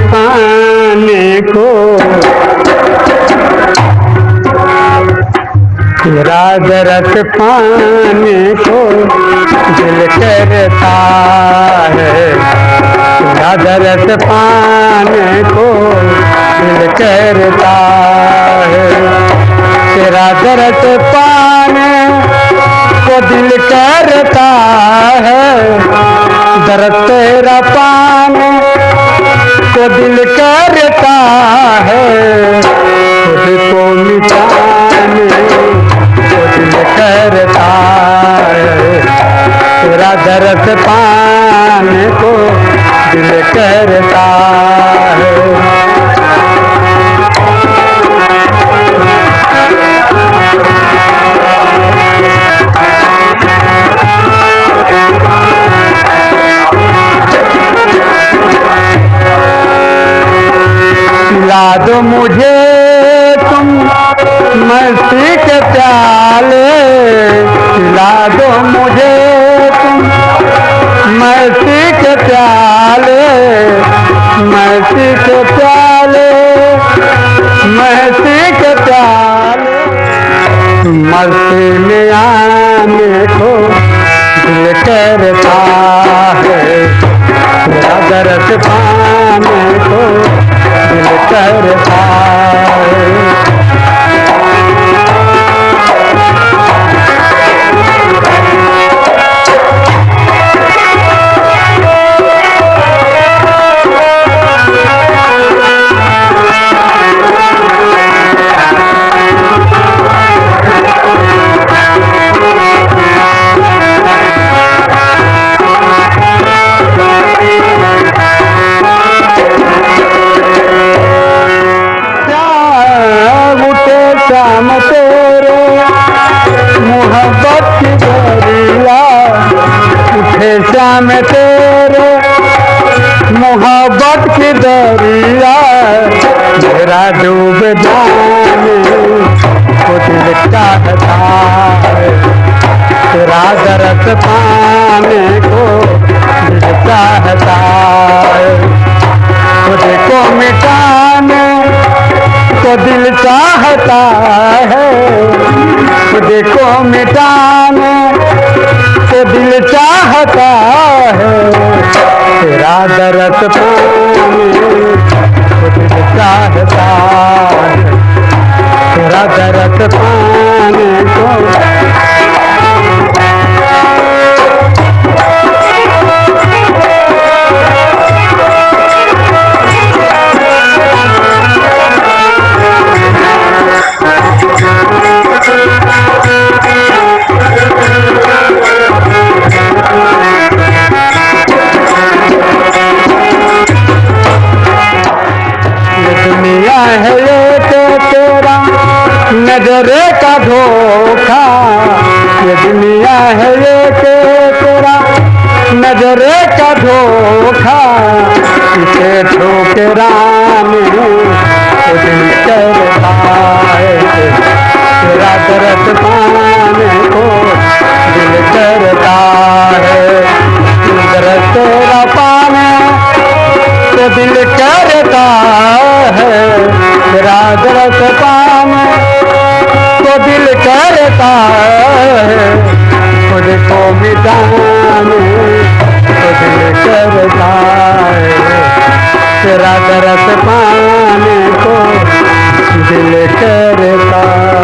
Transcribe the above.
पाने को। तेरा दरस पाने को दिल करता है। तेरा दरस पाने को दिल करता है। तेरा दरस पाने को दिल करता है। दर्द तेरा पाने को दिल करता है। खुद को मिटाने को दिल करता है। तेरा दर्द पाने को दिल करता है दो मुझे तुम मस्ती के प्याले ला दो मुझे तुम मस्ती के प्याले, मस्ती के प्याले, मस्ती के प्याले। मस्ती में आने को दिल करता है दर्द को दिल करता शाम तेरे मोहब्बत की दरिया। मेरा डूब जाने को चाहता है तेरा। दर्द पाने को दिल चाहता को मिटाने को दिल चाहता है खुद को मिटाने चाहता है तेरा दर्द चाहता है तेरा ये तो तेरा नजरे का धोखा। ये दुनिया है ये तो तेरा नजरे का धोखा। इसे ठोकराने को दिल करता तेरा पाने को दिल करता है दर्द तेरा दिल करता है। तेरा दर्द पाने को दिल करता है। को मिटाने को दिल करता है। तेरा दर्द पाने को दिल करता